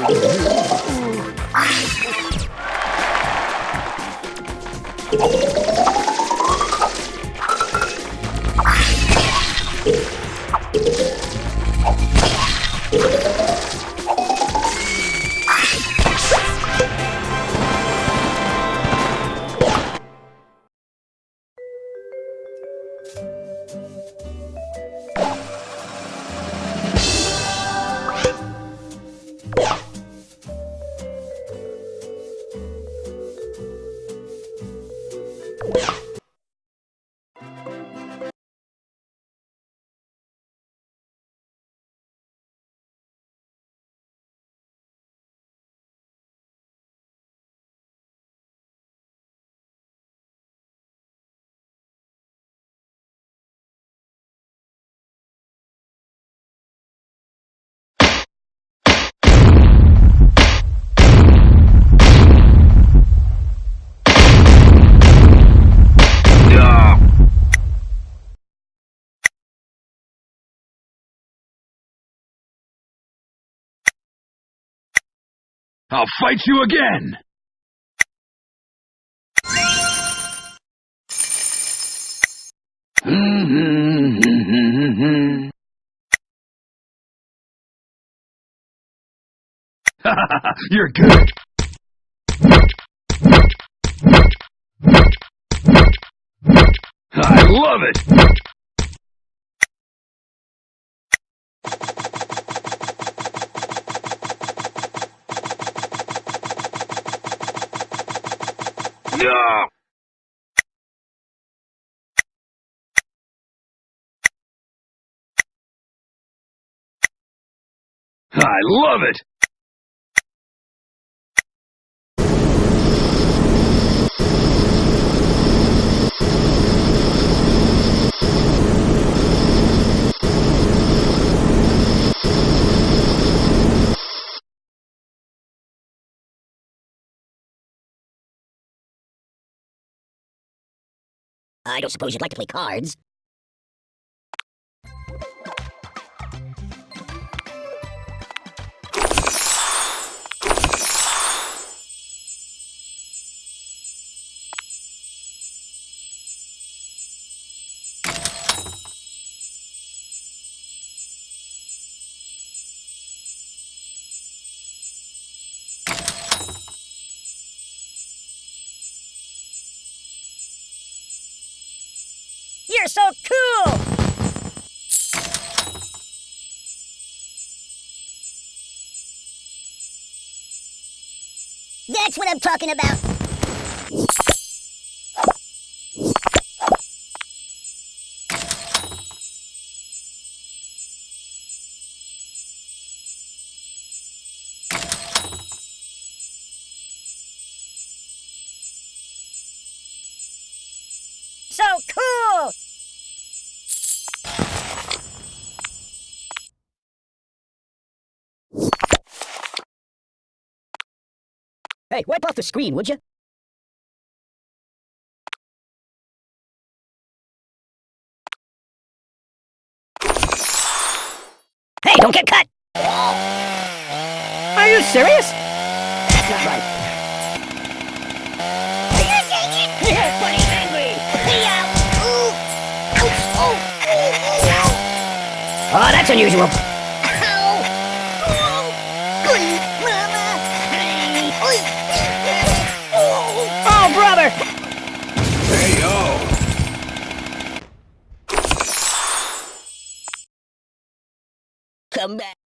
Oh. I'll fight you again! You're good. I love it! I love it! I don't suppose you'd like to play cards? You're so cool! That's what I'm talking about. Hey, wipe off the screen, would you? Hey, don't get cut! Are you serious? That's not right. Angry! Uh, oh, that's unusual. Come back.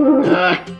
ah.